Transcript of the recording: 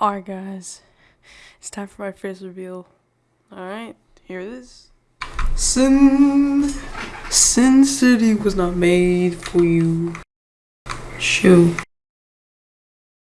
Alright guys, it's time for my face reveal. Alright, here it is. Sin, Sin City was not made for you. Shoot.